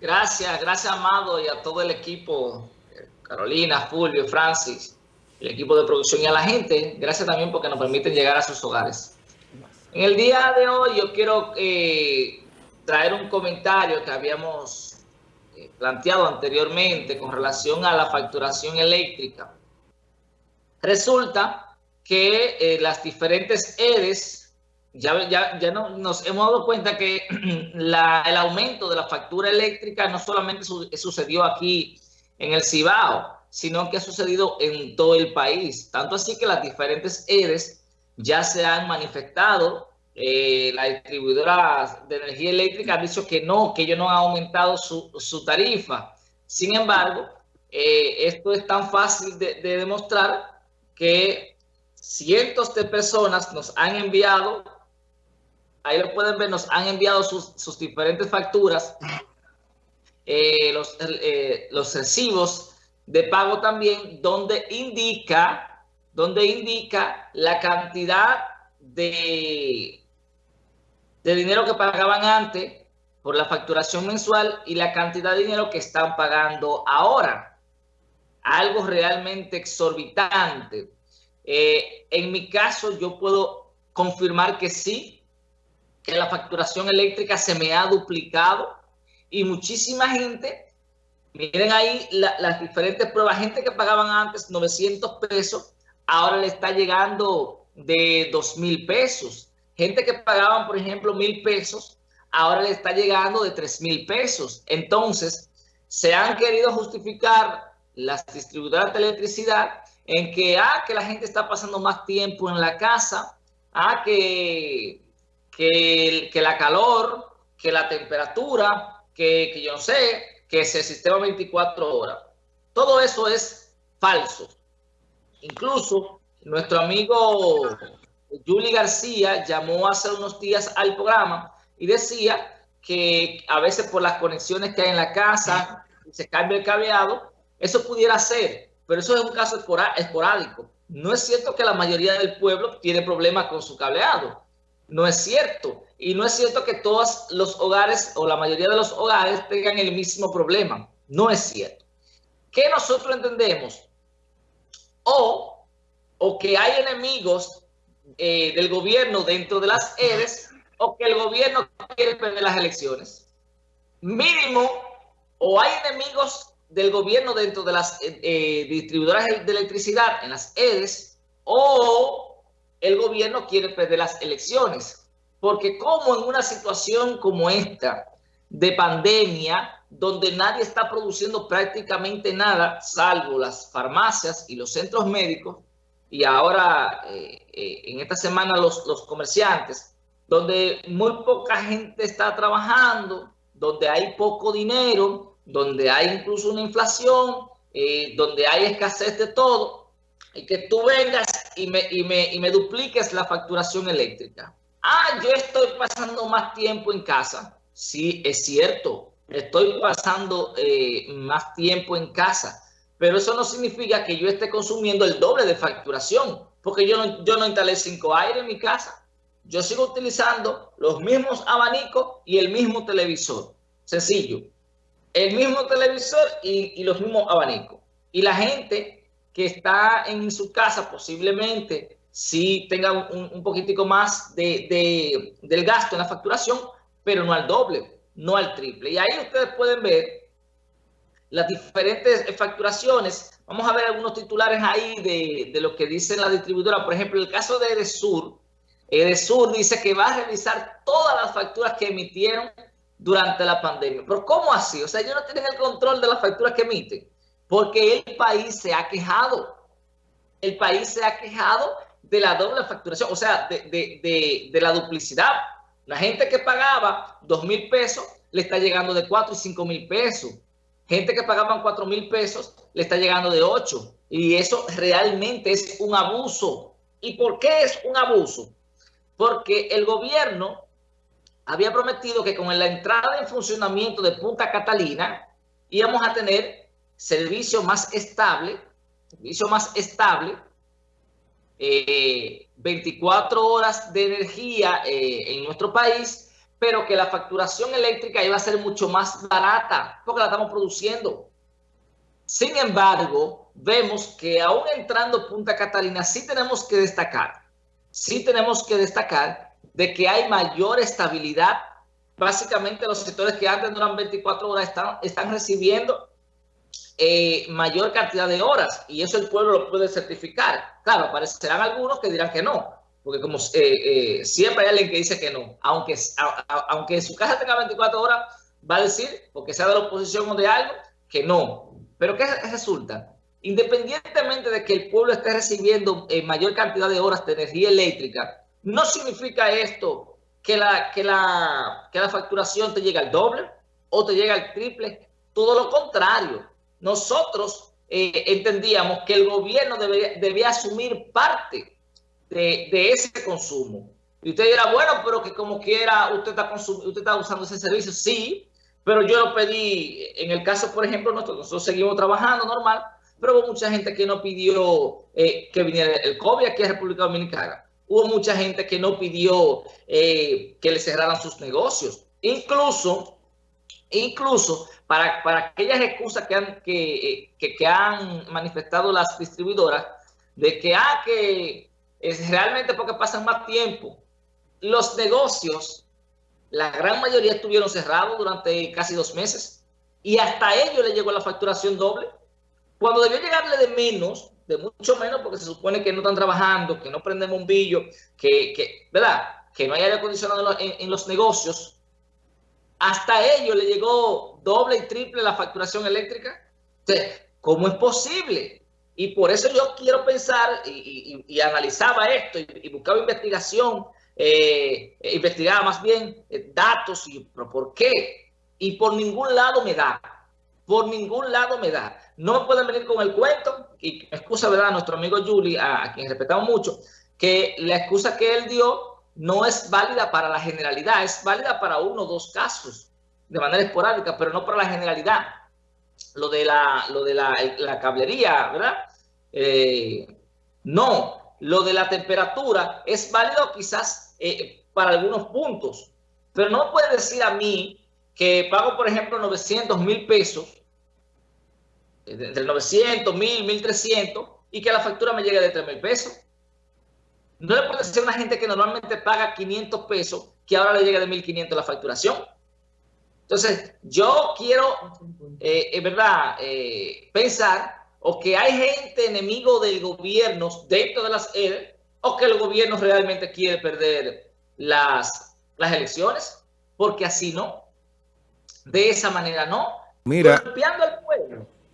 Gracias, gracias Amado y a todo el equipo, Carolina, Fulvio, Francis, el equipo de producción y a la gente. Gracias también porque nos permiten llegar a sus hogares. En el día de hoy yo quiero eh, traer un comentario que habíamos eh, planteado anteriormente con relación a la facturación eléctrica. Resulta que eh, las diferentes EDES, ya, ya, ya no, nos hemos dado cuenta que el aumento de la factura eléctrica no solamente su, sucedió aquí en el Cibao, sino que ha sucedido en todo el país. Tanto así que las diferentes EDES ya se han manifestado. Eh, la distribuidora de energía eléctrica ha dicho que no, que ellos no han aumentado su, su tarifa. Sin embargo, eh, esto es tan fácil de, de demostrar que cientos de personas nos han enviado, ahí lo pueden ver, nos han enviado sus, diferentes facturas, eh, los, eh, los recibos de pago también, donde indica, donde indica la cantidad de, de dinero que pagaban antes por la facturación mensual y la cantidad de dinero que están pagando ahora. Algo realmente exorbitante. Eh, en mi caso, yo puedo confirmar que sí, que la facturación eléctrica se me ha duplicado y muchísima gente, miren ahí las diferentes pruebas, gente que pagaban antes 900 pesos, ahora le está llegando de 2 mil pesos. Gente que pagaban, por ejemplo, mil pesos, ahora le está llegando de 3 mil pesos. Entonces, se han querido justificar las distribuidoras de electricidad en que, ah, que la gente está pasando más tiempo en la casa, ah, que, que, que la calor, que la temperatura, que, que yo no sé, que ese sistema 24 horas. Todo eso es falso. Incluso nuestro amigo Juli García llamó hace unos días al programa y decía que a veces por las conexiones que hay en la casa, se cambia el cableado, eso pudiera ser pero eso es un caso esporádico. No es cierto que la mayoría del pueblo tiene problemas con su cableado. No es cierto. Y no es cierto que todos los hogares o la mayoría de los hogares tengan el mismo problema. No es cierto. ¿Qué nosotros entendemos? O, o que hay enemigos eh, del gobierno dentro de las EDES o que el gobierno quiere perder las elecciones. Mínimo, o hay enemigos del gobierno dentro de las eh, eh, distribuidoras de electricidad, en las EDES, o el gobierno quiere perder las elecciones. Porque como en una situación como esta, de pandemia, donde nadie está produciendo prácticamente nada, salvo las farmacias y los centros médicos, y ahora eh, en esta semana los, los comerciantes, donde muy poca gente está trabajando, donde hay poco dinero, donde hay incluso una inflación, eh, donde hay escasez de todo, y que tú vengas y me, y, me, y me dupliques la facturación eléctrica. Ah, yo estoy pasando más tiempo en casa. Sí, es cierto, estoy pasando eh, más tiempo en casa, pero eso no significa que yo esté consumiendo el doble de facturación, porque yo no, yo no instalé cinco aire en mi casa. Yo sigo utilizando los mismos abanicos y el mismo televisor. Sencillo el mismo televisor y, los mismos abanicos. Y la gente que está en su casa posiblemente sí tenga un, poquitico más de, del gasto en la facturación, pero no al doble, no al triple. Y ahí ustedes pueden ver las diferentes facturaciones. Vamos a ver algunos titulares ahí de, de lo que dice la distribuidora. Por ejemplo, el caso de Edesur. Edesur dice que va a revisar todas las facturas que emitieron durante la pandemia. Pero ¿cómo así? O sea, ellos no tienen el control de las facturas que emiten. Porque el país se ha quejado. El país se ha quejado de la doble facturación, o sea, de, la duplicidad. La gente que pagaba 2 mil pesos le está llegando de 4 y 5 mil pesos. Gente que pagaban 4 mil pesos le está llegando de 8. Y eso realmente es un abuso. ¿Y por qué es un abuso? Porque el gobierno había prometido que con la entrada en funcionamiento de Punta Catalina íbamos a tener servicio más estable, servicio más estable, 24 eh, horas de energía eh, en nuestro país, pero que la facturación eléctrica iba a ser mucho más barata porque la estamos produciendo. Sin embargo, vemos que aún entrando Punta Catalina, sí tenemos que destacar, sí tenemos que destacar de que hay mayor estabilidad. Básicamente los sectores que antes duran 24 horas están recibiendo eh, mayor cantidad de horas y eso el pueblo lo puede certificar. Claro, aparecerán algunos que dirán que no, porque como eh, eh, siempre hay alguien que dice que no, aunque, aunque su casa tenga 24 horas, va a decir, porque sea de la oposición o de algo, que no. Pero ¿qué resulta? Independientemente de que el pueblo esté recibiendo eh, mayor cantidad de horas de energía eléctrica, no significa esto que la, que la, que la facturación te llegue al doble o te llega al triple. Todo lo contrario. Nosotros eh, entendíamos que el gobierno debía, asumir parte de, ese consumo. Y usted dirá, bueno, pero que como quiera usted está, usted está usando ese servicio. Sí, pero yo lo pedí, en el caso, por ejemplo, nosotros, seguimos trabajando normal, pero hubo mucha gente que no pidió eh, que viniera el COVID aquí a República Dominicana. Hubo mucha gente que no pidió eh, que le cerraran sus negocios. Incluso, incluso para, para aquellas excusas que han, que, que, han manifestado las distribuidoras, de que, ah, que es realmente porque pasan más tiempo. Los negocios la gran mayoría estuvieron cerrados durante casi dos meses y hasta ellos le llegó la facturación doble. Cuando debió llegarle de menos, de mucho menos, porque se supone que no están trabajando, que no prenden bombillo, que, que ¿verdad? Que no hay aire acondicionado en, los negocios. Hasta ellos le llegó doble y triple la facturación eléctrica. ¿cómo es posible? Y por eso yo quiero pensar y, analizaba esto y buscaba investigación eh, investigaba más bien eh, datos y por qué. Y por ningún lado me da. Por ningún lado me da. No me pueden venir con el cuento. Y excusa, ¿verdad? Nuestro amigo Juli, a, quien respetamos mucho, que la excusa que él dio no es válida para la generalidad, es válida para uno o dos casos de manera esporádica, pero no para la generalidad. Lo de la, lo de la, cablería, ¿verdad? Eh, no, lo de la temperatura es válido quizás eh, para algunos puntos. Pero no puede decir a mí que pago, por ejemplo, 900 mil pesos, eh, entre 900, 1000, 1300, y que la factura me llegue de 3 mil pesos. No le puede a una gente que normalmente paga 500 pesos que ahora le llegue de 1500 la facturación. Entonces, yo quiero, eh, en verdad, pensar o que hay gente enemigo del gobierno dentro de las EDE o que el gobierno realmente quiere perder las, las elecciones, porque así no. De esa manera no. Mira,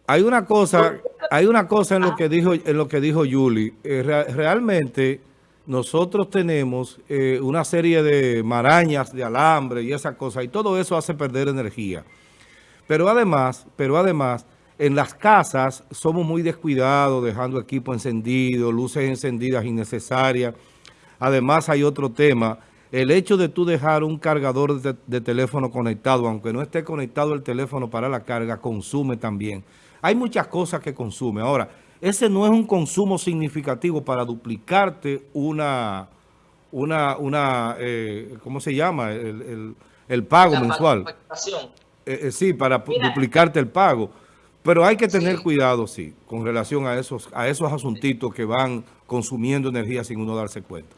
hay una cosa, hay una cosa en lo que dijo, en lo que dijo Yuli. Eh, realmente nosotros tenemos eh, una serie de marañas de alambre y esa cosa, y todo eso hace perder energía. Pero además, pero además, en las casas somos muy descuidados, dejando equipo encendido, luces encendidas innecesarias. Además hay otro tema, el hecho de tú dejar un cargador de, teléfono conectado, aunque no esté conectado el teléfono para la carga, consume también. Hay muchas cosas que consume. Ahora, ese no es un consumo significativo para duplicarte una, una, una eh, ¿cómo se llama? El, pago mensual. Eh, eh, sí, para duplicarte el pago. Pero hay que tener cuidado, sí, con relación a esos, a esos asuntitos que van consumiendo energía sin uno darse cuenta.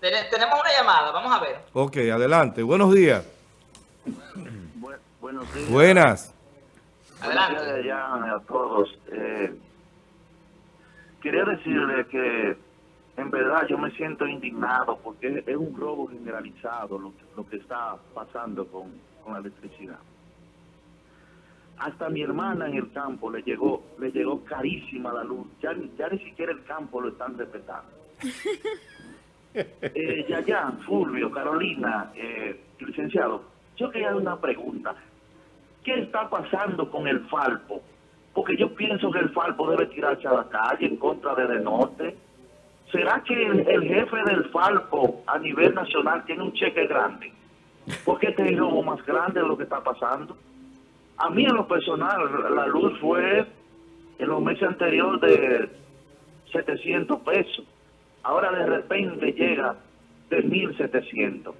Tenemos una llamada, vamos a ver. Ok, adelante. Buenos días. buenos días. Buenas. Adelante. ya a todos. Eh, quería decirle que en verdad yo me siento indignado porque es un robo generalizado lo, lo que está pasando con, con la electricidad. Hasta mi hermana en el campo le llegó, le llegó carísima la luz. Ya, ya ni siquiera el campo lo están respetando. eh, Fulvio, Carolina, eh, licenciado, yo quería una pregunta. ¿Qué está pasando con el Falpo? Porque yo pienso que el Falpo debe tirarse a la calle en contra de De Norte. ¿Será que el, jefe del Falpo a nivel nacional tiene un cheque grande? Porque este es el más grande de lo que está pasando. A mí en lo personal, la luz fue en los meses anteriores de 700 pesos. Ahora de repente llega de 1.700.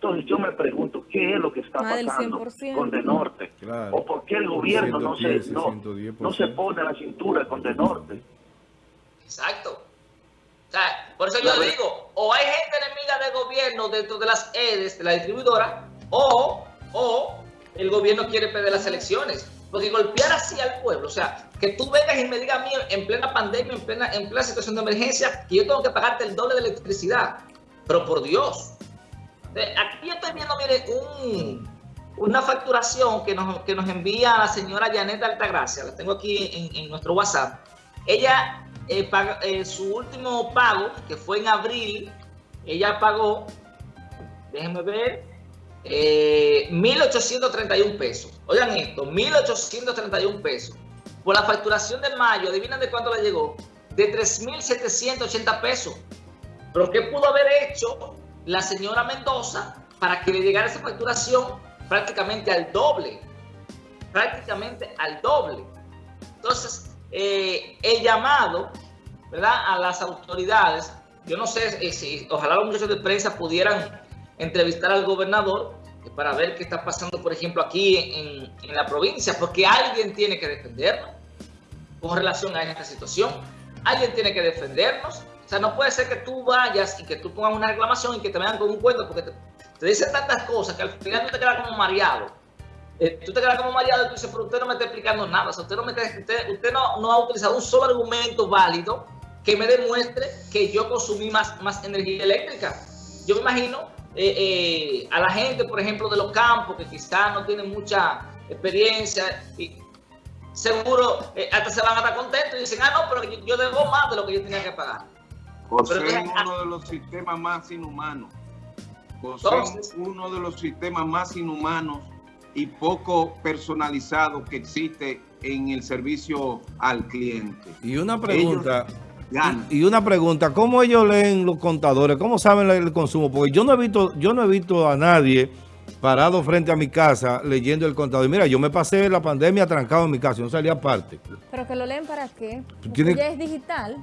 Entonces yo me pregunto, ¿qué es lo que está pasando con De Norte? ¿O por qué el gobierno no, se, no, no se pone a la cintura con De Norte? Exacto. O sea, por eso yo digo, o hay gente enemiga del gobierno dentro de las EDES, de la distribuidora, o, o el gobierno quiere perder las elecciones. Porque golpear así al pueblo, o sea, que tú vengas y me digas a mí en plena pandemia, en plena, en plena situación de emergencia, que yo tengo que pagarte el doble de electricidad. Pero por Dios. Aquí yo estoy viendo, mire, un, una facturación que nos, que nos envía la señora Janet Altagracia. La tengo aquí en, nuestro WhatsApp. Ella, eh, eh, su último pago, que fue en abril, ella pagó, déjenme ver, 1.831 eh, pesos. Oigan esto, 1.831 pesos. Por la facturación de mayo, adivinen de cuánto le llegó. De 3.780 pesos. Pero ¿qué pudo haber hecho la señora Mendoza para que le llegara esa facturación prácticamente al doble? Prácticamente al doble. Entonces, eh, el llamado ¿verdad? a las autoridades, yo no sé eh, si ojalá los muchachos de prensa pudieran entrevistar al gobernador para ver qué está pasando, por ejemplo, aquí en, la provincia, porque alguien tiene que defendernos con relación a esta situación. Alguien tiene que defendernos. O sea, no puede ser que tú vayas y que tú pongas una reclamación y que te vean con un cuento, porque te, dicen tantas cosas que al final tú te quedas como mareado. Eh, tú te quedas como mareado y tú dices, pero usted no me está explicando nada. O sea, usted, no, me usted, usted no, no ha utilizado un solo argumento válido que me demuestre que yo consumí más, más energía eléctrica. Yo me imagino eh, eh, a la gente, por ejemplo, de los campos, que quizás no tienen mucha experiencia, y seguro hasta se van a estar contentos y dicen, ah, no, pero yo, debo más de lo que yo tenía que pagar. José es uno de los sistemas más inhumanos. José es uno de los sistemas más inhumanos y poco personalizados que existe en el servicio al cliente. Y una pregunta... Y, una pregunta, ¿cómo ellos leen los contadores? ¿Cómo saben el consumo? Porque yo no he visto, yo no he visto a nadie parado frente a mi casa leyendo el contador. mira, yo me pasé la pandemia trancado en mi casa, no salía aparte. ¿Pero que lo leen para qué? Porque ya es digital.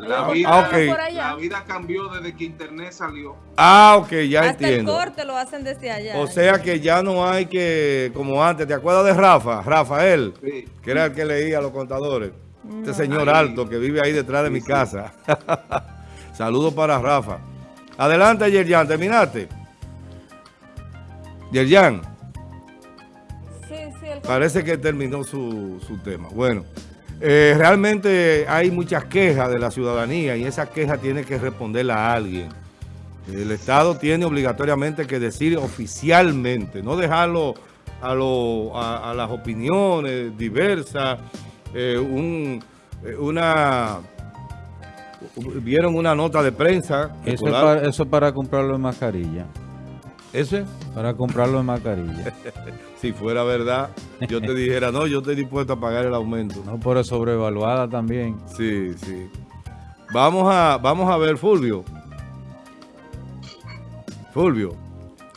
La vida, la vida, cambió desde que internet salió. Ah, ok, ya entiendo. Hasta el corte lo hacen desde allá. O sea que ya no hay que, como antes, ¿te acuerdas de Rafa? Rafael, sí. que era el que leía los contadores. Este señor alto que vive ahí detrás de mi casa. Saludos para Rafa. Adelante, Yerjan, ¿terminaste? Yerjan. Sí, sí. Parece que terminó su, tema. Bueno, eh, realmente hay muchas quejas de la ciudadanía y esa queja tiene que responderla a alguien. El Estado tiene obligatoriamente que decir oficialmente, no dejarlo a, a las opiniones diversas, eh, un, eh, una vieron una nota de prensa. Eso es, para, eso para comprarlo en mascarilla. ¿Ese? Para comprarlo en mascarilla. si fuera verdad, yo te dijera, no, yo estoy dispuesto a pagar el aumento. No, por sobrevaluada también. Sí, sí. Vamos a, vamos a ver, Fulvio. Fulvio.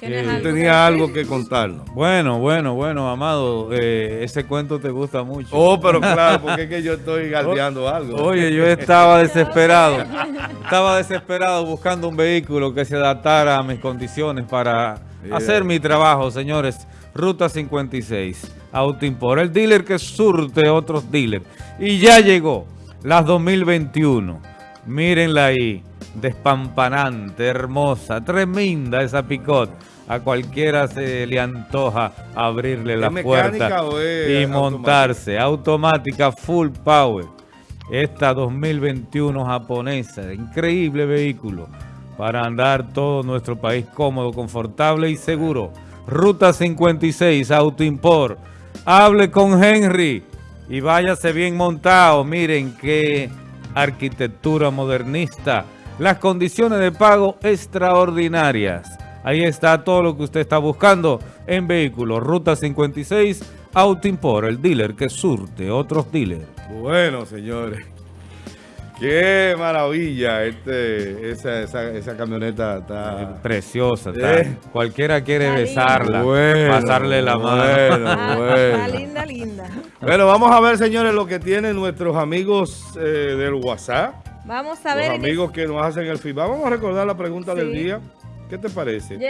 Eh, tenía algo que contarnos. Bueno, bueno, bueno, Amado, eh, ese cuento te gusta mucho. Oh, pero claro, porque es que yo estoy galdeando algo. Oye, yo estaba desesperado, estaba desesperado buscando un vehículo que se adaptara a mis condiciones para hacer mi trabajo, señores. Ruta 56, Autoimpor, el dealer que surte otros dealers. Y ya llegó, las 2021. Mírenla ahí, despampanante, hermosa, tremenda esa picot a cualquiera se le antoja abrirle la puerta y montarse. Automática. full power. Esta 2021 japonesa, increíble vehículo para andar todo nuestro país cómodo, confortable y seguro. Ruta 56, Autoimport. Hable con Henry y váyase bien montado. Miren qué arquitectura modernista. Las condiciones de pago extraordinarias. Ahí está todo lo que usted está buscando en vehículos. Ruta 56, Import, el dealer que surte otros dealers. Bueno, señores. Qué maravilla, este, esa, camioneta está... Preciosa, está. ¿Eh? Cualquiera quiere besarla, pasarle la mano. Bueno, Está linda, linda. Bueno, vamos a ver, señores, lo que tienen nuestros amigos eh, del WhatsApp. Vamos a ver. Los amigos que nos hacen el feedback. Vamos a recordar la pregunta del día. ¿Qué te parece?